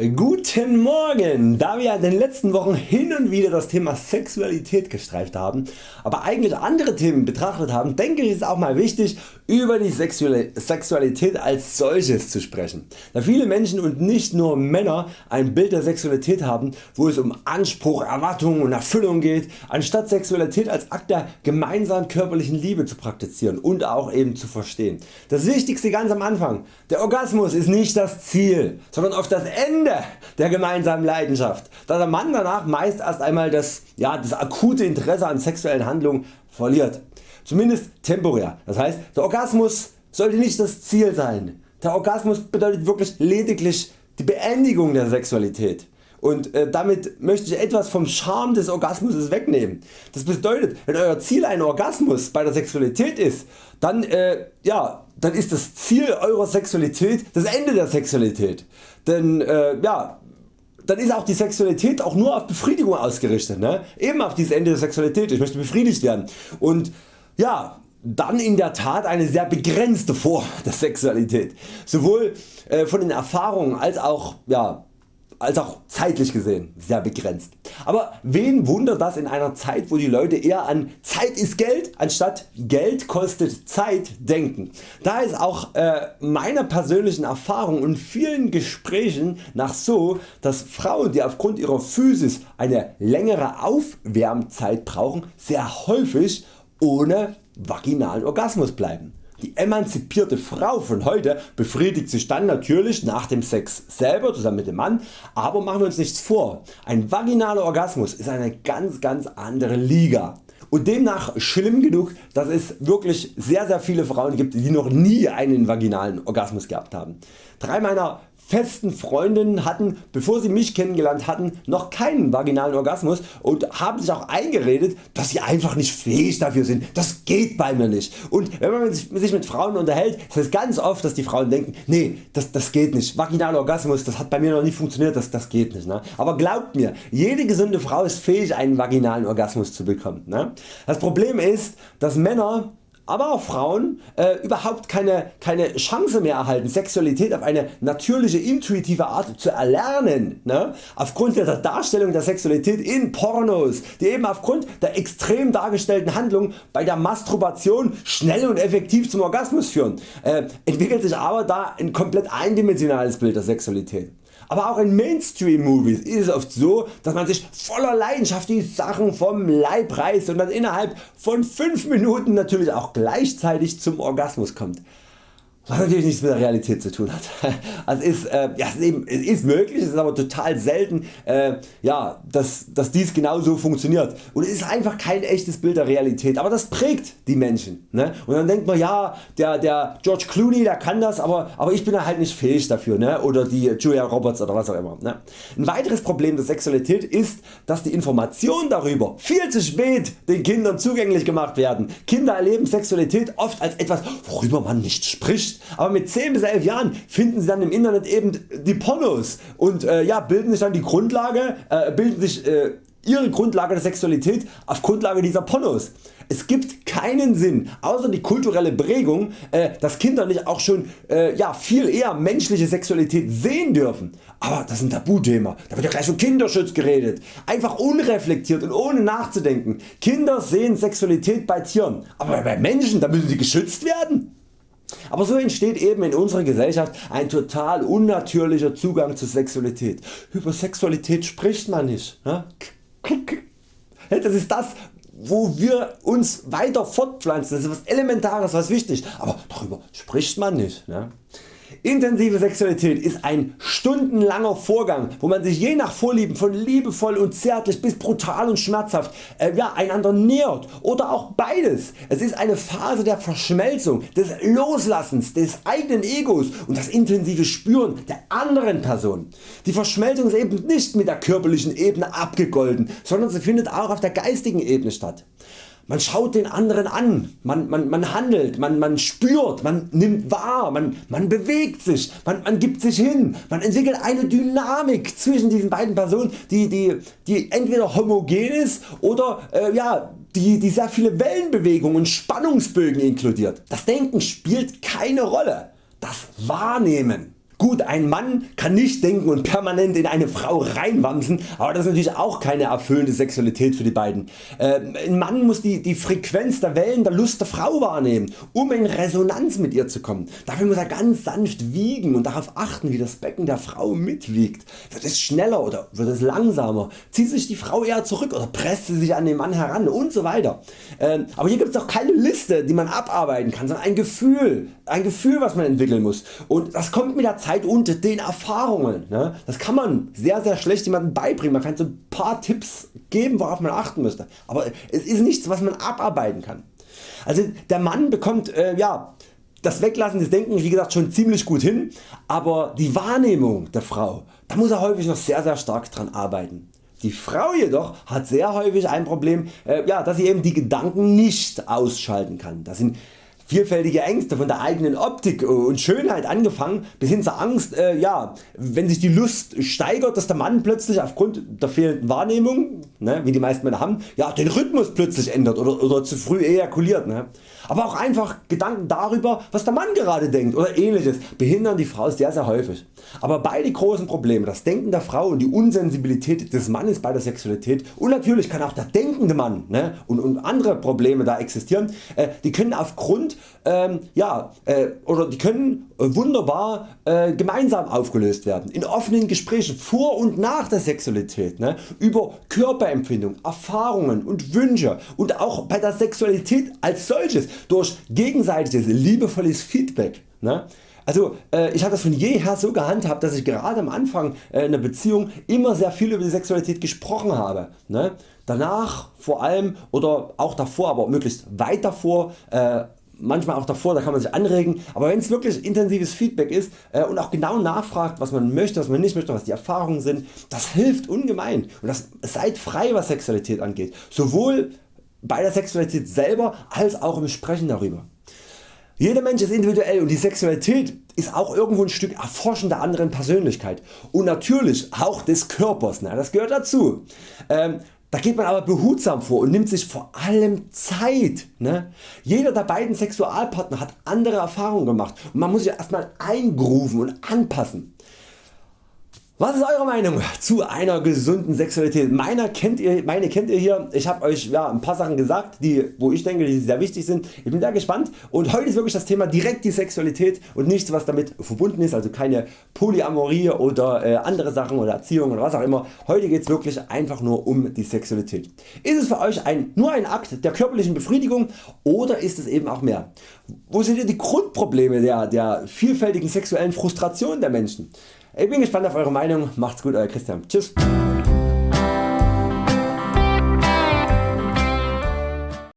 Guten Morgen! Da wir in den letzten Wochen hin und wieder das Thema Sexualität gestreift haben, aber eigentlich andere Themen betrachtet haben, denke ich es auch mal wichtig über die Sexualität als solches zu sprechen. Da viele Menschen und nicht nur Männer ein Bild der Sexualität haben, wo es um Anspruch, Erwartung und Erfüllung geht, anstatt Sexualität als Akt der gemeinsamen körperlichen Liebe zu praktizieren und auch eben zu verstehen. Das Wichtigste ganz am Anfang, der Orgasmus ist nicht das Ziel, sondern oft das Ende der gemeinsamen Leidenschaft, da der Mann danach meist erst einmal das, ja, das akute Interesse an sexuellen Handlungen verliert. Zumindest temporär. Das heißt der Orgasmus sollte nicht das Ziel sein. Der Orgasmus bedeutet wirklich lediglich die Beendigung der Sexualität und äh, damit möchte ich etwas vom Charme des Orgasmus wegnehmen. Das bedeutet wenn Euer Ziel ein Orgasmus bei der Sexualität ist, dann, äh, ja, dann ist das Ziel Eurer Sexualität das Ende der Sexualität. Denn äh, ja, dann ist auch die Sexualität auch nur auf Befriedigung ausgerichtet. Ne? Eben auf dieses Ende der Sexualität. Ich möchte befriedigt werden. Und ja, dann in der Tat eine sehr begrenzte Form der Sexualität. Sowohl äh, von den Erfahrungen als auch ja, als auch zeitlich gesehen sehr begrenzt. Aber wen wundert das in einer Zeit wo die Leute eher an Zeit ist Geld anstatt Geld kostet Zeit denken. Da ist auch äh, meiner persönlichen Erfahrung und vielen Gesprächen nach so dass Frauen die aufgrund ihrer Physis eine längere Aufwärmzeit brauchen sehr häufig ohne vaginalen Orgasmus bleiben. Die emanzipierte Frau von heute befriedigt sich dann natürlich nach dem Sex selber zusammen mit dem Mann, aber machen wir uns nichts vor, ein vaginaler Orgasmus ist eine ganz ganz andere Liga und demnach schlimm genug dass es wirklich sehr sehr viele Frauen gibt die noch nie einen vaginalen Orgasmus gehabt haben. Drei meiner festen Freundinnen hatten bevor sie mich kennengelernt hatten noch keinen vaginalen Orgasmus und haben sich auch eingeredet dass sie einfach nicht fähig dafür sind. Das geht bei mir nicht. Und wenn man sich mit Frauen unterhält ist es ganz oft dass die Frauen denken nee das, das geht nicht. Vaginaler Orgasmus das hat bei mir noch nie funktioniert, das, das geht nicht. Ne? Aber glaubt mir jede gesunde Frau ist fähig einen vaginalen Orgasmus zu bekommen. Ne? Das Problem ist dass Männer aber auch Frauen äh, überhaupt keine, keine Chance mehr erhalten Sexualität auf eine natürliche intuitive Art zu erlernen ne? aufgrund der Darstellung der Sexualität in Pornos die eben aufgrund der extrem dargestellten Handlung bei der Masturbation schnell und effektiv zum Orgasmus führen äh, entwickelt sich aber da ein komplett eindimensionales Bild der Sexualität. Aber auch in Mainstream Movies ist es oft so dass man sich voller Leidenschaft die Sachen vom Leib reißt und dann innerhalb von 5 Minuten natürlich auch gleichzeitig zum Orgasmus kommt was natürlich nichts mit der Realität zu tun hat. Also ist, äh, ja, es, ist eben, es ist möglich, es ist aber total selten, äh, ja, dass, dass dies genau so funktioniert und es ist einfach kein echtes Bild der Realität, aber das prägt die Menschen ne? und dann denkt man ja der, der George Clooney der kann das, aber, aber ich bin halt nicht fähig dafür ne? oder die Julia Roberts oder was auch immer. Ne? Ein weiteres Problem der Sexualität ist dass die Informationen darüber viel zu spät den Kindern zugänglich gemacht werden. Kinder erleben Sexualität oft als etwas worüber man nicht spricht aber mit 10 bis 11 Jahren finden sie dann im Internet eben die Pornos und äh, ja, bilden sich dann die Grundlage, äh, bilden sich äh, ihre Grundlage der Sexualität auf Grundlage dieser Pornos. Es gibt keinen Sinn außer die kulturelle Prägung äh, dass Kinder nicht auch schon äh, ja, viel eher menschliche Sexualität sehen dürfen. Aber das ist ein Tabuthema, da wird ja gleich um Kinderschutz geredet. Einfach unreflektiert und ohne nachzudenken. Kinder sehen Sexualität bei Tieren, aber bei Menschen da müssen sie geschützt werden. Aber so entsteht eben in unserer Gesellschaft ein total unnatürlicher Zugang zur Sexualität. Über Sexualität spricht man nicht. Ne? Das ist das wo wir uns weiter fortpflanzen, das ist was Elementares, was wichtig, aber darüber spricht man nicht. Intensive Sexualität ist ein stundenlanger Vorgang wo man sich je nach Vorlieben von liebevoll und zärtlich bis brutal und schmerzhaft äh, ja, einander nähert oder auch beides. Es ist eine Phase der Verschmelzung, des Loslassens des eigenen Egos und das intensive Spüren der anderen Person. Die Verschmelzung ist eben nicht mit der körperlichen Ebene abgegolten, sondern sie findet auch auf der geistigen Ebene statt. Man schaut den anderen an, man, man, man handelt, man, man spürt, man nimmt wahr, man, man bewegt sich, man, man gibt sich hin, man entwickelt eine Dynamik zwischen diesen beiden Personen die, die, die entweder homogen ist oder äh, ja, die, die sehr viele Wellenbewegungen und Spannungsbögen inkludiert. Das Denken spielt keine Rolle, das Wahrnehmen Gut ein Mann kann nicht denken und permanent in eine Frau reinwamsen, aber das ist natürlich auch keine erfüllende Sexualität für die beiden. Äh, ein Mann muss die, die Frequenz der Wellen der Lust der Frau wahrnehmen, um in Resonanz mit ihr zu kommen. Dafür muss er ganz sanft wiegen und darauf achten wie das Becken der Frau mitwiegt. Wird es schneller oder wird es langsamer? Zieht sich die Frau eher zurück oder presst sie sich an den Mann heran und so weiter. Äh, aber hier gibt es auch keine Liste die man abarbeiten kann, sondern ein Gefühl, ein Gefühl was man entwickeln muss und das kommt mit der Zeit und den Erfahrungen. Ne? Das kann man sehr sehr schlecht jemandem beibringen, man kann so ein paar Tipps geben worauf man achten müsste, aber es ist nichts was man abarbeiten kann. Also der Mann bekommt äh, ja, das Weglassen des Denkens wie gesagt schon ziemlich gut hin, aber die Wahrnehmung der Frau, da muss er häufig noch sehr sehr stark dran arbeiten. Die Frau jedoch hat sehr häufig ein Problem, äh, ja, dass sie eben die Gedanken nicht ausschalten kann. Das sind vielfältige Ängste von der eigenen Optik und Schönheit angefangen bis hin zur Angst, äh, ja, wenn sich die Lust steigert, dass der Mann plötzlich aufgrund der fehlenden Wahrnehmung, ne, wie die meisten Männer haben, ja, den Rhythmus plötzlich ändert oder, oder zu früh ejakuliert. Ne. Aber auch einfach Gedanken darüber was der Mann gerade denkt oder ähnliches behindern die Frau sehr sehr häufig. Aber beide großen Probleme, das Denken der Frau und die Unsensibilität des Mannes bei der Sexualität und natürlich kann auch der denkende Mann ne, und, und andere Probleme da existieren, äh, die können aufgrund ähm, ja, äh, oder die können äh, wunderbar äh, gemeinsam aufgelöst werden. In offenen Gesprächen vor und nach der Sexualität ne, über Körperempfindung, Erfahrungen und Wünsche und auch bei der Sexualität als solches durch gegenseitiges liebevolles Feedback. Ne. Also äh, ich habe das von jeher so gehandhabt, dass ich gerade am Anfang äh, einer Beziehung immer sehr viel über die Sexualität gesprochen habe. Ne? Danach vor allem oder auch davor, aber möglichst weit davor äh, manchmal auch davor, da kann man sich anregen, aber wenn es wirklich intensives Feedback ist äh, und auch genau nachfragt was man möchte, was man nicht möchte, was die Erfahrungen sind, das hilft ungemein und das, seid frei was Sexualität angeht, sowohl bei der Sexualität selber als auch im Sprechen darüber. Jeder Mensch ist individuell und die Sexualität ist auch irgendwo ein Stück Erforschen der anderen Persönlichkeit und natürlich auch des Körpers, ne? das gehört dazu. Ähm, da geht man aber behutsam vor und nimmt sich vor allem Zeit. Ne? Jeder der beiden Sexualpartner hat andere Erfahrungen gemacht und man muss sich erstmal eingrooven und anpassen. Was ist Eure Meinung zu einer gesunden Sexualität? Meine kennt ihr, meine kennt ihr hier. Ich habe Euch ja, ein paar Sachen gesagt, die, wo ich denke die sehr wichtig sind. Ich bin sehr gespannt und heute ist wirklich das Thema direkt die Sexualität und nichts was damit verbunden ist, also keine Polyamorie oder äh, andere Sachen oder Erziehung oder was auch immer. Heute geht es wirklich einfach nur um die Sexualität. Ist es für Euch ein, nur ein Akt der körperlichen Befriedigung oder ist es eben auch mehr? Wo sind die Grundprobleme der, der vielfältigen sexuellen Frustration der Menschen? Ich bin gespannt auf Eure Meinung. Macht's gut Euer Christian. Tschüss.